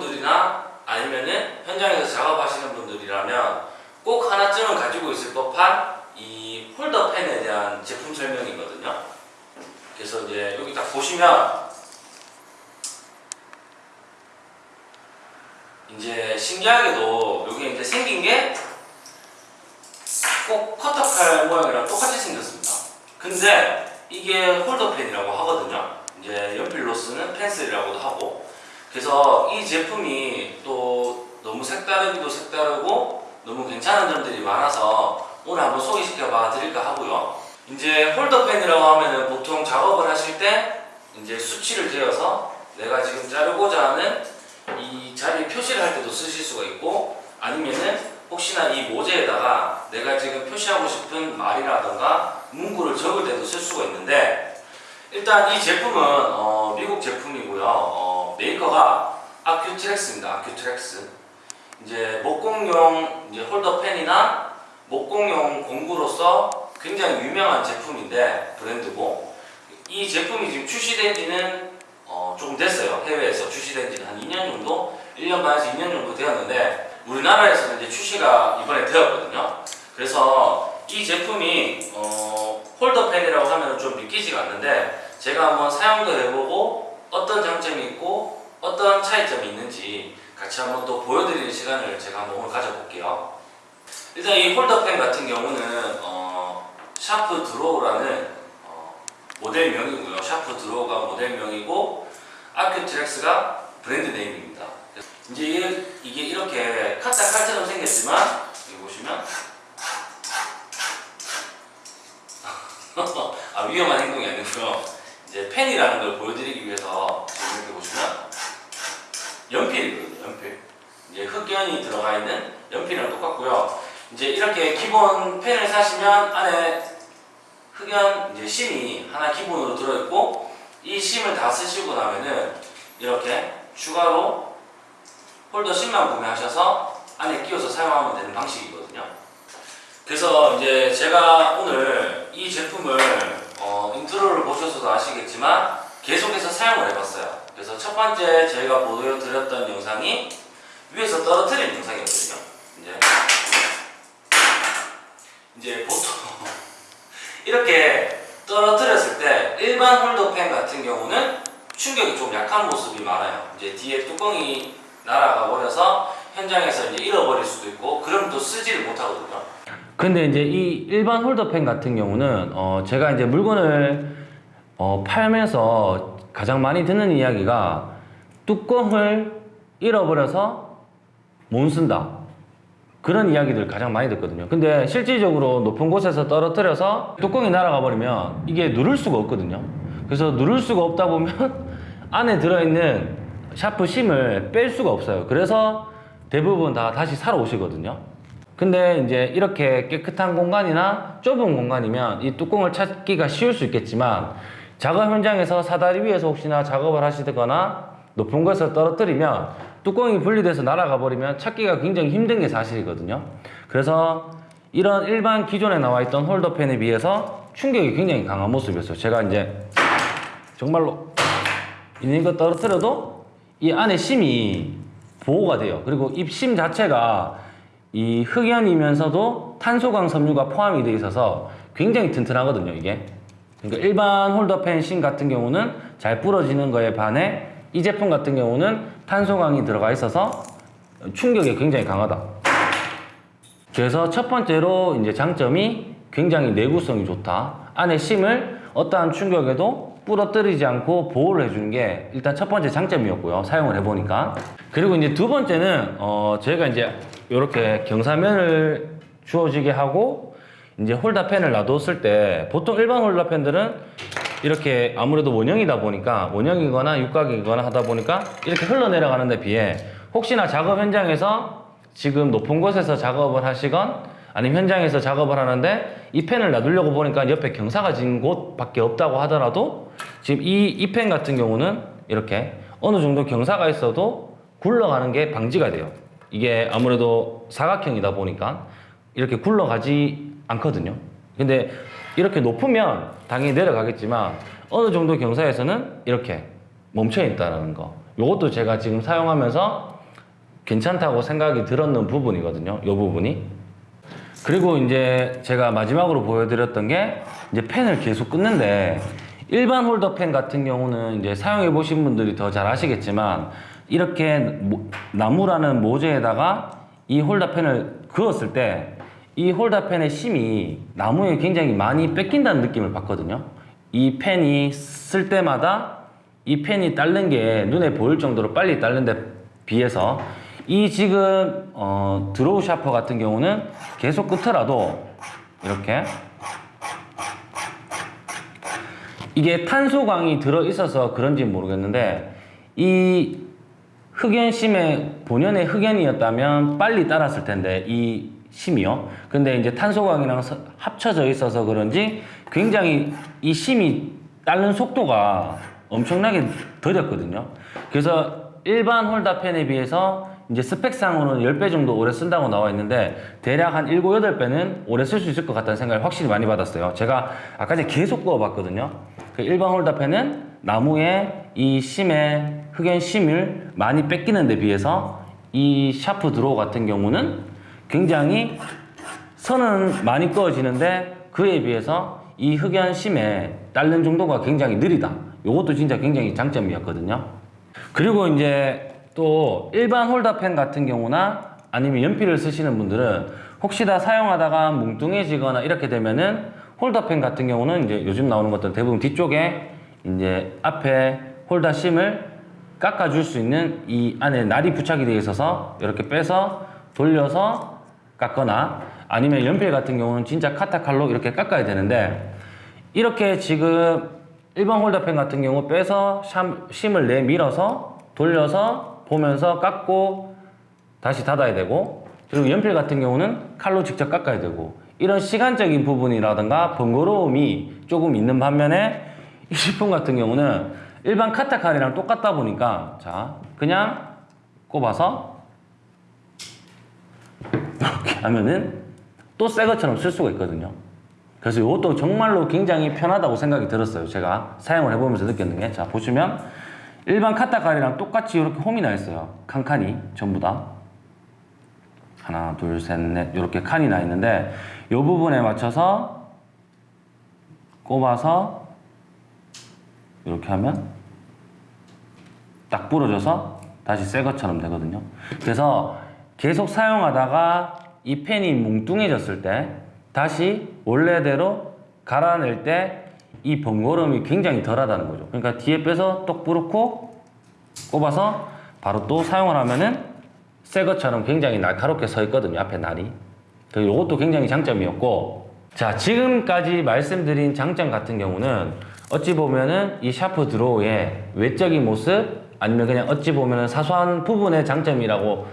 분들이나 아니면은 현장에서 작업하시는 분들이라면 꼭 하나쯤은 가지고 있을 법한 이 홀더 펜에 대한 제품 설명이거든요 그래서 이제 여기 딱 보시면 이제 신기하게도 여기 이제 생긴 게 꼭 커터칼 모양이랑 똑같이 생겼습니다. 근데 이게 홀더 펜이라고 하거든요. 이제 연필로 쓰는 펜슬이라고도 하고 그래서 이 제품이 또 너무 색다르기도 색다르고 너무 괜찮은 점들이 많아서 오늘 한번 소개시켜 봐 드릴까 하고요. 이제 홀더펜이라고 하면은 보통 작업을 하실 때 이제 수치를 대어서 내가 지금 자르고자 하는 이 자리 표시를 할 때도 쓰실 수가 있고 아니면은 혹시나 이 모재에다가 내가 지금 표시하고 싶은 말이라던가 문구를 적을 때도 쓸 수가 있는데 일단 이 제품은 어, 미국 제품이고요 어, 메이커가 Accutrax입니다 Accutrax 이제 목공용 이제 홀더펜이나 목공용 공구로서 굉장히 유명한 제품인데 브랜드고 이 제품이 지금 출시된 지는 어, 조금 됐어요. 해외에서 출시된 지는 한 2년 정도, 1년 반에서 2년 정도 되었는데 우리나라에서는 이제 출시가 이번에 되었거든요. 그래서 이 제품이 어, 홀더펜이라고 하면 좀 믿기지가 않는데 제가 한번 사용도 해보고 어떤 장점이 있고 어떤 차이점이 있는지 같이 한번 또 보여드리는 시간을 제가 한번 오늘 가져볼게요. 일단 이 홀더펜 같은 경우는 어, Sharp Draw라는 어, 모델명이고요. Sharp Draw가 모델명이고 Accutrax가 brand name입니다. 이제 이게 이렇게 카타 칼처럼 생겼지만 여기 보시면 아, 위험한 행동이 아니고요. 이제 펜이라는 걸 보여드리기 위해서 이렇게 보시면 연필이거든요. 연필. 이제 흑연이 들어가 있는 연필이랑 똑같고요. 이제 이렇게 기본 펜을 사시면 안에 흑연 이제 심이 하나 기본으로 들어있고 이 심을 다 쓰시고 나면은 이렇게 추가로 홀더 심만 구매하셔서 안에 끼워서 사용하면 되는 방식이거든요. 그래서 이제 제가 오늘 이 제품을 어, 인트로를 보셔서도 아시겠지만 계속해서 사용을 해봤어요. 그래서 첫 번째 저희가 보여드렸던 영상이 위에서 떨어뜨리는 영상이었거든요. 이제 이제 보통 이렇게 떨어뜨렸을 때 일반 홀더펜 같은 경우는 충격이 좀 약한 모습이 많아요. 이제 뒤에 뚜껑이 날아가 버려서 현장에서 이제 잃어버릴 수도 있고 그럼 또 쓰지를 못하거든요. 근데 이제 이 일반 홀더펜 같은 경우는 어 제가 이제 물건을 어 팔면서 가장 많이 듣는 이야기가 뚜껑을 잃어버려서 못 쓴다. 그런 이야기들 가장 많이 듣거든요. 근데 실질적으로 높은 곳에서 떨어뜨려서 뚜껑이 날아가 버리면 이게 누를 수가 없거든요. 그래서 누를 수가 없다 보면 안에 들어있는 샤프 심을 뺄 수가 없어요. 그래서 대부분 다 다시 사러 오시거든요. 근데 이제 이렇게 깨끗한 공간이나 좁은 공간이면 이 뚜껑을 찾기가 쉬울 수 있겠지만 작업 현장에서 사다리 위에서 혹시나 작업을 하시거나 높은 곳에서 떨어뜨리면 뚜껑이 분리돼서 날아가 버리면 찾기가 굉장히 힘든 게 사실이거든요. 그래서 이런 일반 기존에 나와 있던 홀더펜에 비해서 충격이 굉장히 강한 모습이었어요. 제가 이제 정말로 있는 거 떨어뜨려도 이 안에 심이 보호가 돼요. 그리고 입심 자체가 이 흑연이면서도 탄소광 섬유가 포함이 되어 있어서 굉장히 튼튼하거든요, 이게. 그러니까 일반 홀더펜 심 같은 경우는 잘 부러지는 거에 반해 이 제품 같은 경우는 탄소광이 들어가 있어서 충격이 굉장히 강하다. 그래서 첫 번째로 이제 장점이 굉장히 내구성이 좋다. 안에 심을 어떠한 충격에도 부러뜨리지 않고 보호를 해주는 게 일단 첫 번째 장점이었고요. 사용을 해보니까. 그리고 이제 두 번째는 어 저희가 이제 이렇게 경사면을 주어지게 하고 이제 홀더펜을 놔뒀을 때 보통 일반 홀더펜들은 이렇게 아무래도 원형이다 보니까 원형이거나 육각이거나 하다 보니까 이렇게 흘러내려가는 데 비해 혹시나 작업 현장에서 지금 높은 곳에서 작업을 하시건 아니면 현장에서 작업을 하는데 이 펜을 놔두려고 보니까 옆에 경사가 진 곳밖에 없다고 하더라도 지금 이이펜 같은 경우는 이렇게 어느 정도 경사가 있어도 굴러가는 게 방지가 돼요. 이게 아무래도 사각형이다 보니까 이렇게 굴러가지 않거든요. 근데 이렇게 높으면 당연히 내려가겠지만 어느 정도 경사에서는 이렇게 멈춰 있다는 거. 요것도 제가 지금 사용하면서 괜찮다고 생각이 들었는 부분이거든요. 요 부분이. 그리고 이제 제가 마지막으로 보여드렸던 게 이제 펜을 계속 끊는데 일반 홀더 펜 같은 경우는 이제 사용해 보신 분들이 더 잘 아시겠지만 이렇게 모- 나무라는 모재에다가 이 홀더 펜을 그었을 때 이 홀더 펜의 심이 나무에 굉장히 많이 뺏긴다는 느낌을 받거든요. 이 펜이 쓸 때마다 이 펜이 닳는 게 눈에 보일 정도로 빨리 닳는 데 비해서 이 지금 어, Draw Sharper 같은 경우는 계속 끄더라도 이렇게 이게 탄소광이 들어 있어서 그런지 모르겠는데 이 흑연심의 본연의 흑연이었다면 빨리 따랐을 텐데 이 심이요. 근데 이제 탄소광이랑 서- 합쳐져 있어서 그런지 굉장히 이 심이 따르는 속도가 엄청나게 더뎠거든요. 그래서 일반 홀다펜에 비해서 이제 스펙상으로는 10배 정도 오래 쓴다고 나와 있는데 대략 한 7, 8배는 오래 쓸 수 있을 것 같다는 생각을 확실히 많이 받았어요. 제가 아까 계속 그어봤거든요. 그 일반 홀다펜은 나무에 이 심의 흑연 심을 많이 뺏기는 데 비해서 이 Sharp Draw 같은 경우는 굉장히 선은 많이 그어지는데 그에 비해서 이 흑연 심에 닳는 정도가 굉장히 느리다. 요것도 진짜 굉장히 장점이었거든요. 그리고 이제 또 일반 홀더펜 같은 경우나 아니면 연필을 쓰시는 분들은 혹시 다 사용하다가 뭉뚱해지거나 이렇게 되면은 홀더펜 같은 경우는 이제 요즘 나오는 것들 대부분 뒤쪽에 이제 앞에 홀더 심을 깎아줄 수 있는 이 안에 날이 부착이 되어 있어서 이렇게 빼서 돌려서 깎거나 아니면 연필 같은 경우는 진짜 카타칼로 이렇게 깎아야 되는데 이렇게 지금 일반 홀더펜 같은 경우 빼서 샴- 심을 내밀어서 돌려서 보면서 깎고 다시 닫아야 되고 그리고 연필 같은 경우는 칼로 직접 깎아야 되고 이런 시간적인 부분이라든가 번거로움이 조금 있는 반면에 이 식품 같은 경우는 일반 카타칼이랑 똑같다 보니까 자 그냥 꼽아서 이렇게 하면은 또 새 것처럼 쓸 수가 있거든요. 그래서 이것도 정말로 굉장히 편하다고 생각이 들었어요. 제가 사용을 해보면서 느꼈는 게. 자, 보시면 일반 카타칼이랑 똑같이 이렇게 홈이 나 있어요. 칸칸이 전부 다. 하나, 둘, 셋, 넷 이렇게 칸이 나 있는데 이 부분에 맞춰서 꼽아서 이렇게 하면 딱 부러져서 다시 새 것처럼 되거든요. 그래서 계속 사용하다가 이 펜이 뭉뚱해졌을 때 다시 원래대로 갈아낼 때 이 번거로움이 굉장히 덜하다는 거죠. 그러니까 뒤에 빼서 똑 부르고 꼽아서 바로 또 사용을 하면은 새 것처럼 굉장히 날카롭게 서 있거든요. 앞에 날이. 이것도 굉장히 장점이었고 자 지금까지 말씀드린 장점 같은 경우는 어찌 보면은 이 샤프 드로우의 외적인 모습 아니면 그냥 어찌 보면은 사소한 부분의 장점이라고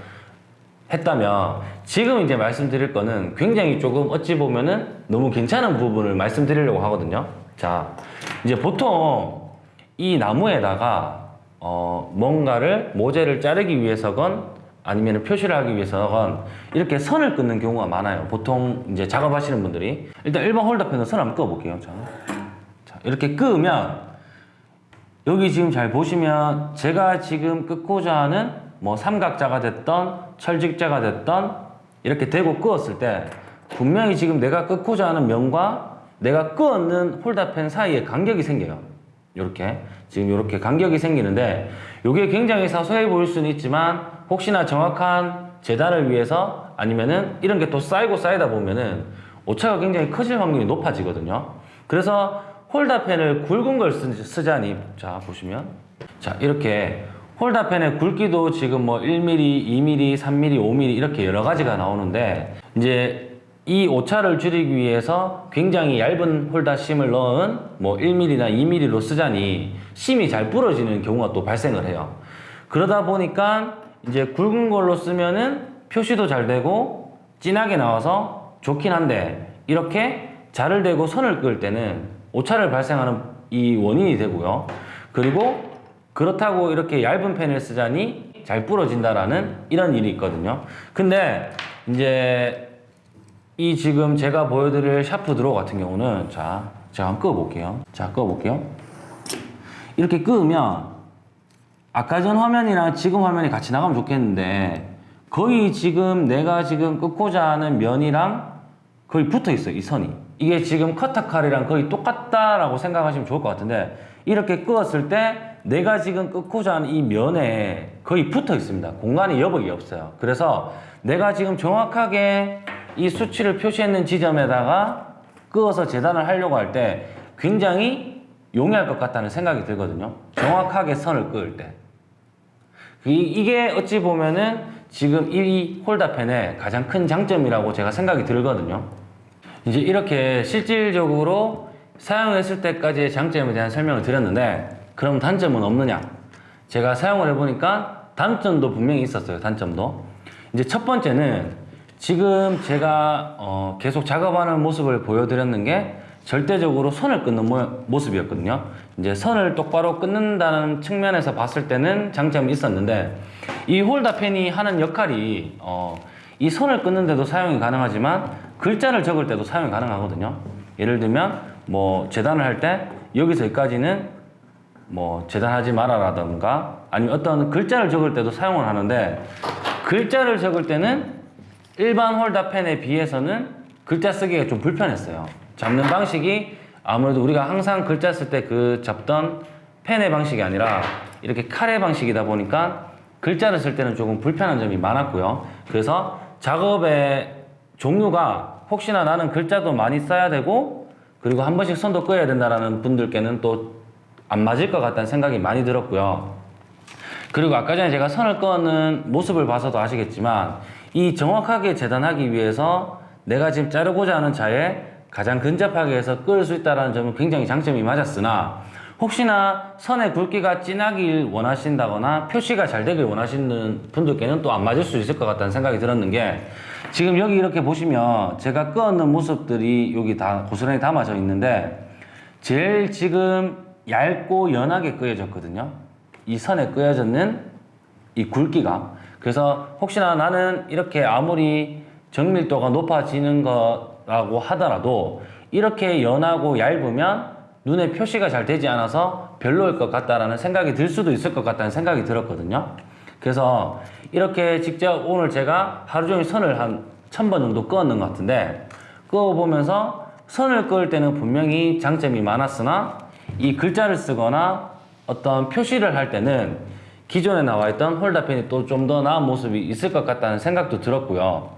했다면 지금 이제 말씀드릴 거는 굉장히 조금 어찌 보면은 너무 괜찮은 부분을 말씀드리려고 하거든요. 자, 이제 보통 이 나무에다가 어 뭔가를 모재를 자르기 위해서건 아니면 표시를 하기 위해서건 이렇게 선을 끊는 경우가 많아요. 보통 이제 작업하시는 분들이 일단 일반 홀더펜은 선 한번 끊어볼게요. 자, 자 이렇게 끄면 여기 지금 잘 보시면 제가 지금 끊고자 하는 뭐 삼각자가 됐던 철직자가 됐던 이렇게 대고 끄었을 때 분명히 지금 내가 끊고자 하는 면과 내가 끄었는 홀더펜 사이에 간격이 생겨요. 이렇게 지금 이렇게 간격이 생기는데 이게 굉장히 사소해 보일 수는 있지만 혹시나 정확한 재단을 위해서 아니면은 이런 게 또 쌓이고 쌓이다 보면은 오차가 굉장히 커질 확률이 높아지거든요. 그래서 홀더펜을 굵은 걸 쓰, 쓰자니 자 보시면 자 이렇게 홀더펜의 굵기도 지금 뭐 1mm, 2mm, 3mm, 5mm 이렇게 여러 가지가 나오는데 이제 이 오차를 줄이기 위해서 굉장히 얇은 홀더 심을 넣은 뭐 1mm나 2mm로 쓰자니 심이 잘 부러지는 경우가 또 발생을 해요. 그러다 보니까 이제 굵은 걸로 쓰면은 표시도 잘 되고 진하게 나와서 좋긴 한데 이렇게 자를 대고 선을 그을 때는 오차를 발생하는 이 원인이 되고요. 그리고 그렇다고 이렇게 얇은 펜을 쓰자니 잘 부러진다라는 이런 일이 있거든요. 근데 이제 이 지금 제가 보여드릴 Sharp Draw 같은 경우는 자 제가 한번 끄어볼게요. 자 끄어볼게요. 이렇게 끄으면 아까 전 화면이랑 지금 화면이 같이 나가면 좋겠는데 거의 지금 내가 지금 끄고자 하는 면이랑 거의 붙어 있어요 이 선이. 이게 지금 커터칼이랑 거의 똑같다라고 생각하시면 좋을 것 같은데 이렇게 끄었을 때 내가 지금 끄고자 하는 이 면에 거의 붙어 있습니다. 공간이 여백이 없어요. 그래서 내가 지금 정확하게 이 수치를 표시했는 지점에다가 끄어서 재단을 하려고 할 때 굉장히 용이할 것 같다는 생각이 들거든요 정확하게 선을 끄을 때 이, 이게 어찌 보면은 지금 이 홀더펜의 가장 큰 장점이라고 제가 생각이 들거든요. 이제 이렇게 실질적으로 사용했을 때까지의 장점에 대한 설명을 드렸는데 그럼 단점은 없느냐? 제가 사용을 해보니까 단점도 분명히 있었어요. 단점도. 이제 첫 번째는 지금 제가 어, 계속 작업하는 모습을 보여드렸는 게 절대적으로 선을 끊는 모, 모습이었거든요. 이제 선을 똑바로 끊는다는 측면에서 봤을 때는 장점이 있었는데 이 홀더펜이 하는 역할이 어, 이 선을 끊는데도 사용이 가능하지만 글자를 적을 때도 사용이 가능하거든요. 예를 들면 뭐 재단을 할 때 여기서 여기까지는 뭐 재단하지 마라라던가 아니면 어떤 글자를 적을 때도 사용을 하는데 글자를 적을 때는 일반 홀더펜에 비해서는 글자 쓰기가 좀 불편했어요. 잡는 방식이 아무래도 우리가 항상 글자 쓸 때 그 잡던 펜의 방식이 아니라 이렇게 칼의 방식이다 보니까 글자를 쓸 때는 조금 불편한 점이 많았고요. 그래서 작업의 종류가 혹시나 나는 글자도 많이 써야 되고 그리고 한 번씩 선도 끄어야 된다라는 분들께는 또 안 맞을 것 같다는 생각이 많이 들었고요. 그리고 아까 전에 제가 선을 끄는 모습을 봐서도 아시겠지만 이 정확하게 재단하기 위해서 내가 지금 자르고자 하는 자에 가장 근접하게 해서 끌수 있다는 점은 굉장히 장점이 맞았으나 혹시나 선의 굵기가 진하길 원하신다거나 표시가 잘 되길 원하시는 분들께는 또 안 맞을 수 있을 것 같다는 생각이 들었는 게 지금 여기 이렇게 보시면 제가 끄었는 모습들이 여기 다 고스란히 담아져 있는데 제일 지금 얇고 연하게 끄여졌거든요. 이 선에 끄여졌는 이 굵기가. 그래서 혹시나 나는 이렇게 아무리 정밀도가 높아지는 거 라고 하더라도 이렇게 연하고 얇으면 눈에 표시가 잘 되지 않아서 별로일 것 같다라는 생각이 들 수도 있을 것 같다는 생각이 들었거든요. 그래서 이렇게 직접 오늘 제가 하루 종일 선을 한 천 번 정도 끄었는 것 같은데 끄어보면서 선을 끄을 때는 분명히 장점이 많았으나 이 글자를 쓰거나 어떤 표시를 할 때는 기존에 나와 있던 홀더펜이 또 좀 더 나은 모습이 있을 것 같다는 생각도 들었고요.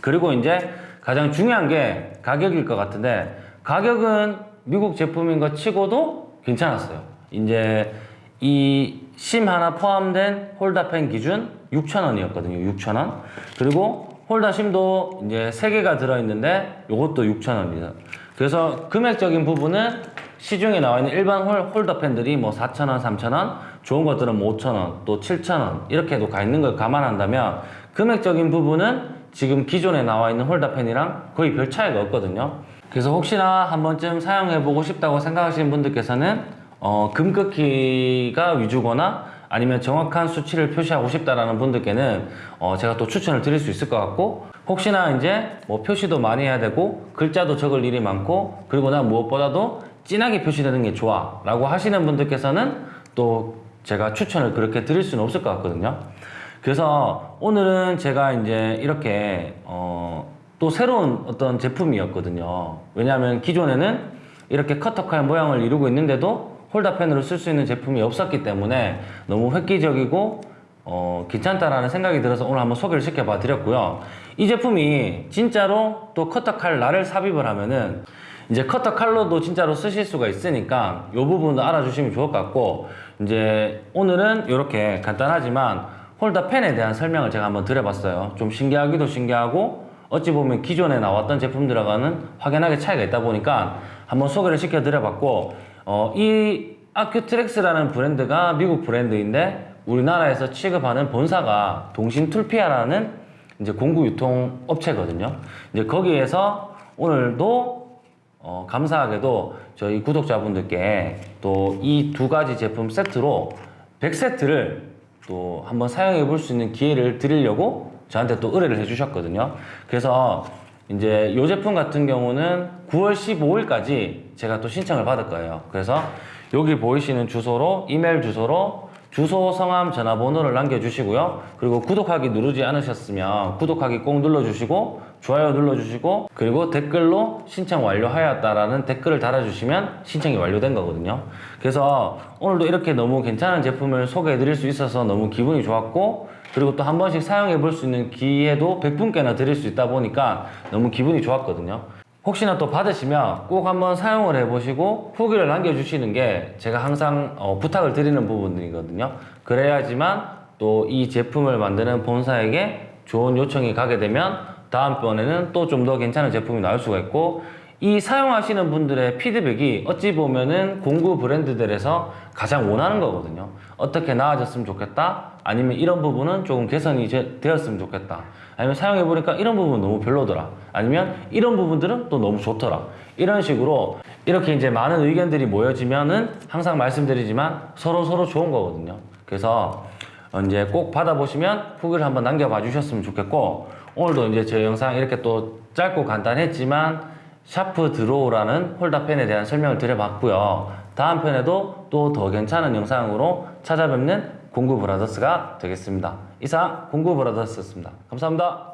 그리고 이제 가장 중요한 게 가격일 것 같은데 가격은 미국 제품인 것 치고도 괜찮았어요. 이제 이 심 하나 포함된 홀더펜 기준 6,000원이었거든요. 6,000원. 그리고 홀더 심도 이제 3개가 들어있는데 이것도 6,000원입니다. 그래서 금액적인 부분은 시중에 나와 있는 일반 홀, 홀더펜들이 뭐 4,000원, 3,000원, 좋은 것들은 뭐 5,000원, 또 7,000원 이렇게도 가 있는 걸 감안한다면 금액적인 부분은 지금 기존에 나와 있는 홀더펜이랑 거의 별 차이가 없거든요. 그래서 혹시나 한 번쯤 사용해보고 싶다고 생각하시는 분들께서는 어, 금극기가 위주거나 아니면 정확한 수치를 표시하고 싶다라는 분들께는 어, 제가 또 추천을 드릴 수 있을 것 같고 혹시나 이제 뭐 표시도 많이 해야 되고 글자도 적을 일이 많고 그리고 난 무엇보다도 진하게 표시되는 게 좋아 라고 하시는 분들께서는 또 제가 추천을 그렇게 드릴 수는 없을 것 같거든요 그래서 오늘은 제가 이제 이렇게 어, 또 새로운 어떤 제품이었거든요 왜냐하면 기존에는 이렇게 커터칼 모양을 이루고 있는데도 홀더펜으로 쓸 수 있는 제품이 없었기 때문에 너무 획기적이고 어, 괜찮다라는 생각이 들어서 오늘 한번 소개를 시켜봐 드렸고요. 이 제품이 진짜로 또 커터칼 날을 삽입을 하면은 이제 커터칼로도 진짜로 쓰실 수가 있으니까 이 부분도 알아주시면 좋을 것 같고 이제 오늘은 이렇게 간단하지만 홀더펜에 대한 설명을 제가 한번 드려봤어요. 좀 신기하기도 신기하고 어찌 보면 기존에 나왔던 제품들과는 확연하게 차이가 있다 보니까 한번 소개를 시켜 드려봤고 어, 이 아큐트렉스라는 브랜드가 미국 브랜드인데 우리나라에서 취급하는 본사가 동신툴피아라는 이제 공구 유통 업체거든요. 이제 거기에서 오늘도 어, 감사하게도 저희 구독자분들께 또 이 두 가지 제품 세트로 100세트를 또 한번 사용해 볼 수 있는 기회를 드리려고 저한테 또 의뢰를 해주셨거든요. 그래서 이제 이 제품 같은 경우는 9월 15일까지 제가 또 신청을 받을 거예요. 그래서 여기 보이시는 주소로 이메일 주소로 주소, 성함, 전화번호를 남겨주시고요. 그리고 구독하기 누르지 않으셨으면 구독하기 꼭 눌러주시고 좋아요 눌러주시고 그리고 댓글로 신청 완료하였다라는 댓글을 달아주시면 신청이 완료된 거거든요. 그래서 오늘도 이렇게 너무 괜찮은 제품을 소개해 드릴 수 있어서 너무 기분이 좋았고 그리고 또 한 번씩 사용해 볼 수 있는 기회도 100분께나 드릴 수 있다 보니까 너무 기분이 좋았거든요. 혹시나 또 받으시면 꼭 한번 사용을 해보시고 후기를 남겨주시는 게 제가 항상 어, 부탁을 드리는 부분들이거든요. 그래야지만 또 이 제품을 만드는 본사에게 좋은 요청이 가게 되면 다음번에는 또 좀 더 괜찮은 제품이 나올 수가 있고 이 사용하시는 분들의 피드백이 어찌 보면은 공구 브랜드들에서 가장 원하는 거거든요. 어떻게 나아졌으면 좋겠다. 아니면 이런 부분은 조금 개선이 제- 되었으면 좋겠다. 아니면 사용해 보니까 이런 부분 너무 별로더라. 아니면 이런 부분들은 또 너무 좋더라. 이런 식으로 이렇게 이제 많은 의견들이 모여지면은 항상 말씀드리지만 서로 서로 좋은 거거든요. 그래서 어, 이제 꼭 받아보시면 후기를 한번 남겨봐 주셨으면 좋겠고 오늘도 이제 제 영상 이렇게 또 짧고 간단했지만 Sharp Draw라는 홀더펜에 대한 설명을 드려봤고요. 다음 편에도 또 더 괜찮은 영상으로 찾아뵙는 공구 브라더스가 되겠습니다. 이상 공구 브라더스였습니다. 감사합니다.